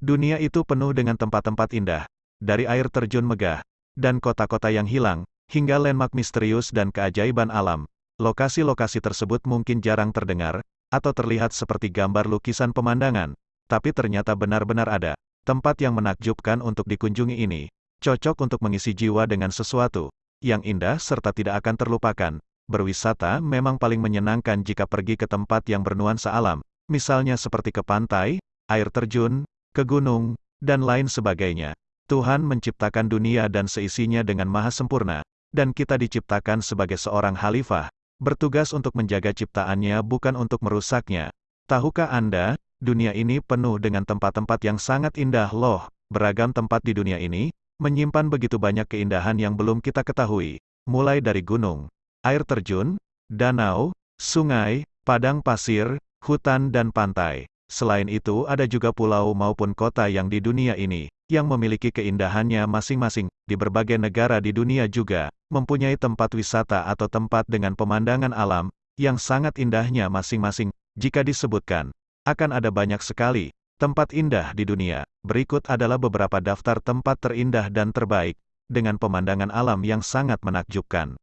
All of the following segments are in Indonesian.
Dunia itu penuh dengan tempat-tempat indah, dari air terjun megah, dan kota-kota yang hilang, hingga landmark misterius dan keajaiban alam. Lokasi-lokasi tersebut mungkin jarang terdengar, atau terlihat seperti gambar lukisan pemandangan, tapi ternyata benar-benar ada. Tempat yang menakjubkan untuk dikunjungi ini, cocok untuk mengisi jiwa dengan sesuatu yang indah serta tidak akan terlupakan. Berwisata memang paling menyenangkan jika pergi ke tempat yang bernuansa alam, misalnya seperti ke pantai, air terjun, ke gunung, dan lain sebagainya. Tuhan menciptakan dunia dan seisinya dengan maha sempurna, dan kita diciptakan sebagai seorang khalifah, bertugas untuk menjaga ciptaannya bukan untuk merusaknya. Tahukah Anda, dunia ini penuh dengan tempat-tempat yang sangat indah loh, beragam tempat di dunia ini, menyimpan begitu banyak keindahan yang belum kita ketahui, mulai dari gunung, air terjun, danau, sungai, padang pasir, hutan dan pantai. Selain itu ada juga pulau maupun kota yang di dunia ini, yang memiliki keindahannya masing-masing, di berbagai negara di dunia juga, mempunyai tempat wisata atau tempat dengan pemandangan alam, yang sangat indahnya masing-masing, jika disebutkan, akan ada banyak sekali, tempat indah di dunia. Berikut adalah beberapa daftar tempat terindah dan terbaik, dengan pemandangan alam yang sangat menakjubkan.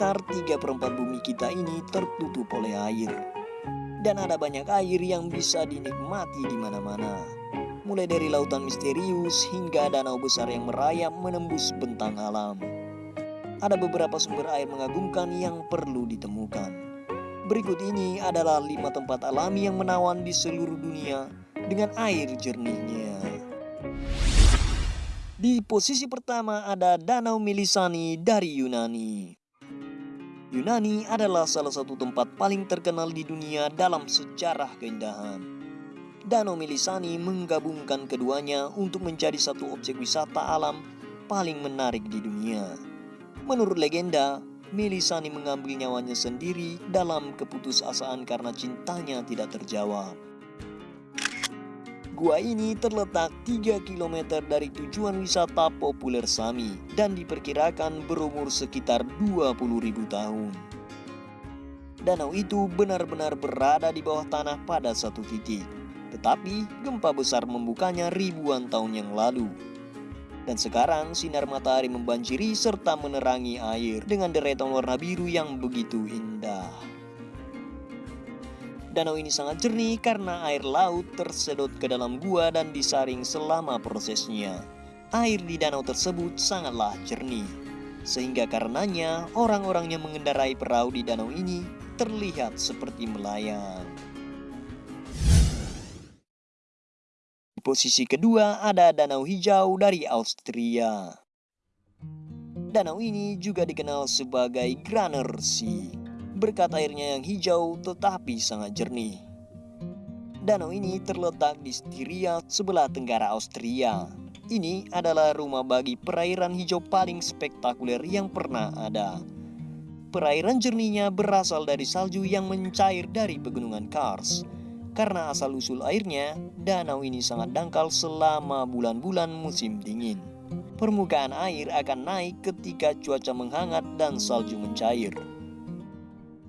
Sekitar 3 per 4 bumi kita ini tertutup oleh air. Dan ada banyak air yang bisa dinikmati di mana-mana. Mulai dari lautan misterius hingga danau besar yang merayap menembus bentang alam. Ada beberapa sumber air mengagumkan yang perlu ditemukan. Berikut ini adalah lima tempat alami yang menawan di seluruh dunia dengan air jernihnya. Di posisi pertama ada Danau Milisani dari Yunani. Yunani adalah salah satu tempat paling terkenal di dunia dalam sejarah keindahan. Danau Milisani menggabungkan keduanya untuk menjadi satu objek wisata alam paling menarik di dunia. Menurut legenda, Melisani mengambil nyawanya sendiri dalam keputusasaan karena cintanya tidak terjawab. Gua ini terletak 3 km dari tujuan wisata populer Sami dan diperkirakan berumur sekitar 20.000 tahun. Danau itu benar-benar berada di bawah tanah pada satu titik, tetapi gempa besar membukanya ribuan tahun yang lalu. Dan sekarang sinar matahari membanjiri serta menerangi air dengan deretan warna biru yang begitu indah. Danau ini sangat jernih karena air laut tersedot ke dalam gua dan disaring selama prosesnya. Air di danau tersebut sangatlah jernih. Sehingga karenanya orang-orang yang mengendarai perahu di danau ini terlihat seperti melayang. Di posisi kedua ada danau hijau dari Austria. Danau ini juga dikenal sebagai Graner Sea berkat airnya yang hijau tetapi sangat jernih. Danau ini terletak di Styria sebelah tenggara Austria. Ini adalah rumah bagi perairan hijau paling spektakuler yang pernah ada. Perairan jernihnya berasal dari salju yang mencair dari pegunungan Kars. Karena asal-usul airnya, danau ini sangat dangkal selama bulan-bulan musim dingin. Permukaan air akan naik ketika cuaca menghangat dan salju mencair.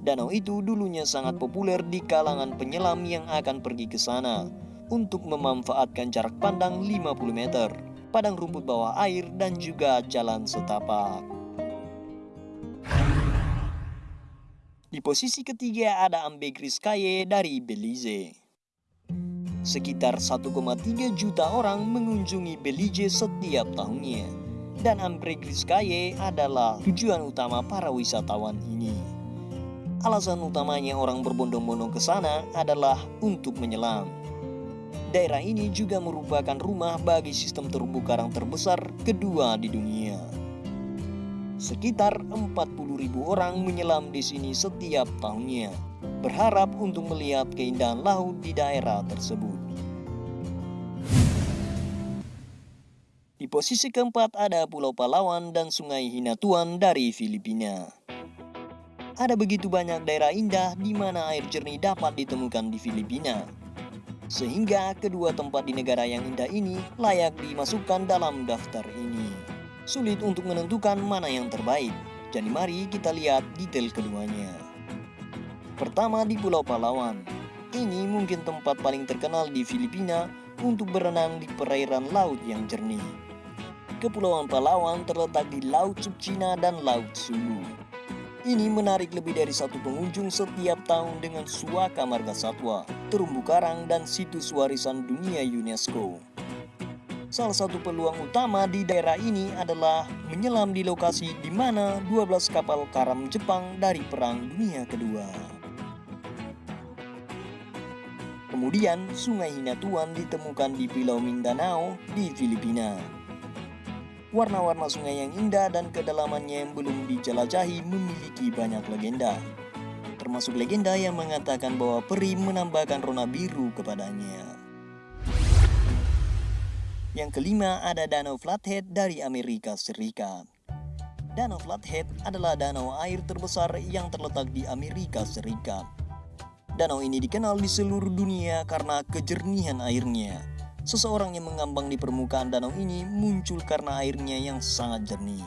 Danau itu dulunya sangat populer di kalangan penyelam yang akan pergi ke sana untuk memanfaatkan jarak pandang 50 meter, padang rumput bawah air dan juga jalan setapak. Di posisi ketiga ada Ambegriskaye dari Belize. Sekitar 1,3 juta orang mengunjungi Belize setiap tahunnya. Dan Ambegriskaye adalah tujuan utama para wisatawan ini. Alasan utamanya orang berbondong-bondong ke sana adalah untuk menyelam. Daerah ini juga merupakan rumah bagi sistem terumbu karang terbesar kedua di dunia. Sekitar 40.000 orang menyelam di sini setiap tahunnya, berharap untuk melihat keindahan laut di daerah tersebut. Di posisi keempat ada Pulau Palawan dan Sungai Hinatuan dari Filipina. Ada begitu banyak daerah indah di mana air jernih dapat ditemukan di Filipina. Sehingga kedua tempat di negara yang indah ini layak dimasukkan dalam daftar ini. Sulit untuk menentukan mana yang terbaik, jadi mari kita lihat detail keduanya. Pertama di Pulau Palawan. Ini mungkin tempat paling terkenal di Filipina untuk berenang di perairan laut yang jernih. Kepulauan Palawan terletak di Laut Cina dan Laut Sulu. Ini menarik lebih dari satu pengunjung setiap tahun dengan suaka marga satwa, terumbu karang, dan situs warisan dunia UNESCO. Salah satu peluang utama di daerah ini adalah menyelam di lokasi di mana 12 kapal karam Jepang dari Perang Dunia Kedua. Kemudian, Sungai Hinatuan ditemukan di Pulau Mindanao di Filipina. Warna-warna sungai yang indah dan kedalamannya yang belum dijelajahi memiliki banyak legenda. Termasuk legenda yang mengatakan bahwa peri menambahkan rona biru kepadanya. Yang kelima ada Danau Flathead dari Amerika Serikat. Danau Flathead adalah danau air terbesar yang terletak di Amerika Serikat. Danau ini dikenal di seluruh dunia karena kejernihan airnya Seseorang yang mengambang di permukaan danau ini muncul karena airnya yang sangat jernih.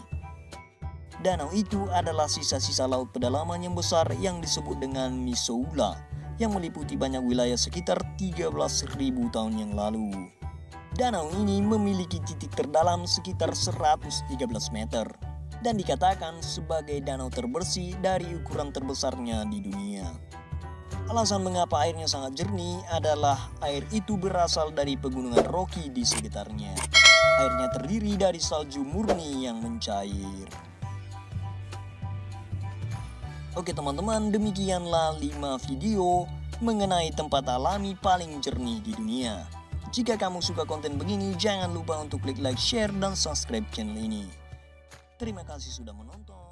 Danau itu adalah sisa-sisa laut pedalaman yang besar yang disebut dengan Misoula yang meliputi banyak wilayah sekitar 13.000 tahun yang lalu. Danau ini memiliki titik terdalam sekitar 113 meter dan dikatakan sebagai danau terbersih dari ukuran terbesarnya di dunia. Alasan mengapa airnya sangat jernih adalah air itu berasal dari pegunungan Rocky di sekitarnya. Airnya terdiri dari salju murni yang mencair. Oke teman-teman, demikianlah 5 video mengenai tempat alami paling jernih di dunia. Jika kamu suka konten begini, jangan lupa untuk klik like, share, dan subscribe channel ini. Terima kasih sudah menonton.